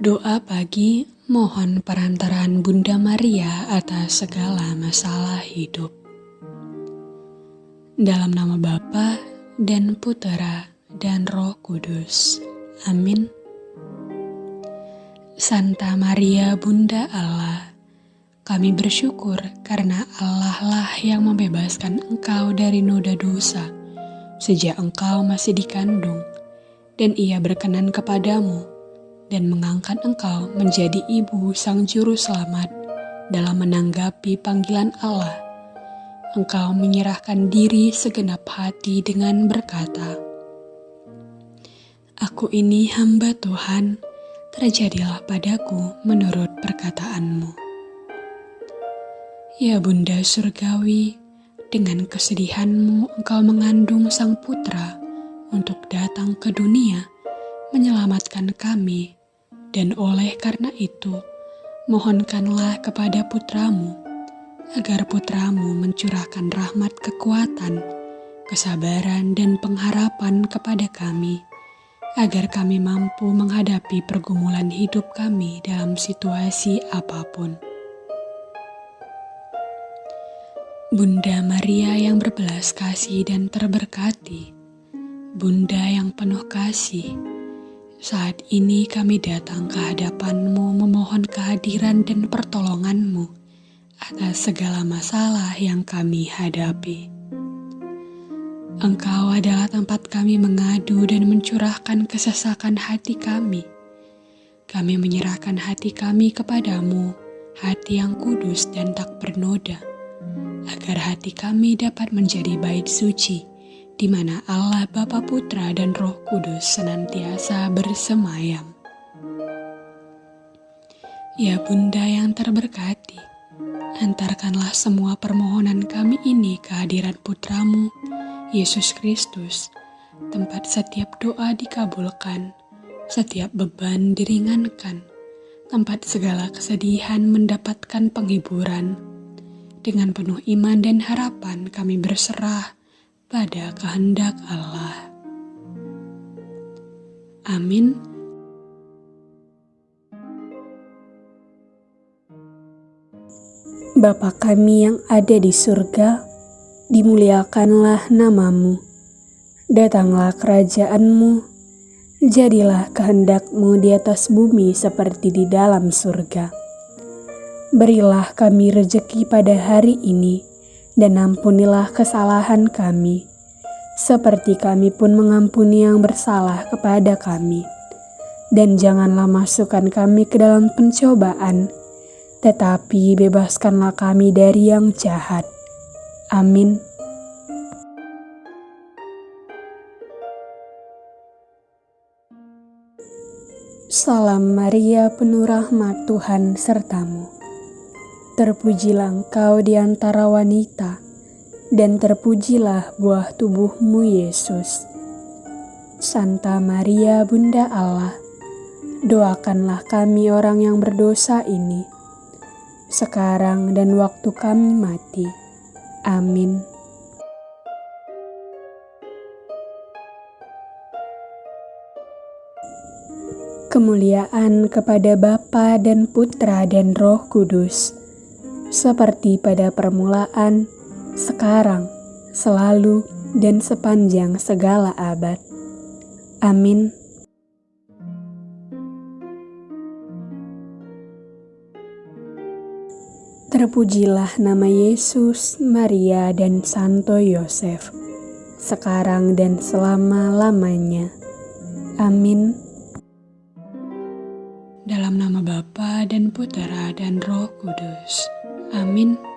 Doa pagi mohon perantaraan Bunda Maria atas segala masalah hidup. Dalam nama Bapa dan Putera dan Roh Kudus. Amin. Santa Maria Bunda Allah, kami bersyukur karena Allah lah yang membebaskan engkau dari noda dosa sejak engkau masih dikandung dan ia berkenan kepadamu dan mengangkat engkau menjadi ibu sang juru selamat dalam menanggapi panggilan Allah. Engkau menyerahkan diri segenap hati dengan berkata, Aku ini hamba Tuhan, terjadilah padaku menurut perkataanmu. Ya Bunda Surgawi, dengan kesedihanmu engkau mengandung sang putra untuk datang ke dunia menyelamatkan kami dan oleh karena itu, mohonkanlah kepada putramu, agar putramu mencurahkan rahmat kekuatan, kesabaran, dan pengharapan kepada kami, agar kami mampu menghadapi pergumulan hidup kami dalam situasi apa pun. Bunda Maria yang berbelas kasih dan terberkati, Bunda yang penuh kasih, saat ini kami datang ke hadapanmu memohon kehadiran dan pertolonganmu atas segala masalah yang kami hadapi. Engkau adalah tempat kami mengadu dan mencurahkan kesesakan hati kami. Kami menyerahkan hati kami kepadamu, hati yang kudus dan tak bernoda, agar hati kami dapat menjadi bait suci di mana Allah Bapa Putra dan Roh Kudus senantiasa bersemayam. Ya Bunda yang terberkati, antarkanlah semua permohonan kami ini ke hadirat Putramu, Yesus Kristus, tempat setiap doa dikabulkan, setiap beban diringankan, tempat segala kesedihan mendapatkan penghiburan. Dengan penuh iman dan harapan kami berserah pada kehendak Allah. Amin. Bapa kami yang ada di surga, dimuliakanlah namamu. Datanglah kerajaanmu, jadilah kehendakmu di atas bumi seperti di dalam surga. Berilah kami rejeki pada hari ini, dan ampunilah kesalahan kami, seperti kami pun mengampuni yang bersalah kepada kami. Dan janganlah masukkan kami ke dalam pencobaan, tetapi bebaskanlah kami dari yang jahat. Amin. Salam Maria, penuh rahmat Tuhan sertamu. Terpujilah engkau di antara wanita, dan terpujilah buah tubuhmu Yesus. Santa Maria Bunda Allah, doakanlah kami orang yang berdosa ini, sekarang dan waktu kami mati. Amin. Kemuliaan kepada Bapa dan Putra dan Roh Kudus seperti pada permulaan, sekarang, selalu, dan sepanjang segala abad. Amin. Terpujilah nama Yesus, Maria, dan Santo Yosef, sekarang dan selama-lamanya. Amin. Dalam nama Bapa dan Putera dan Roh Kudus. Amin.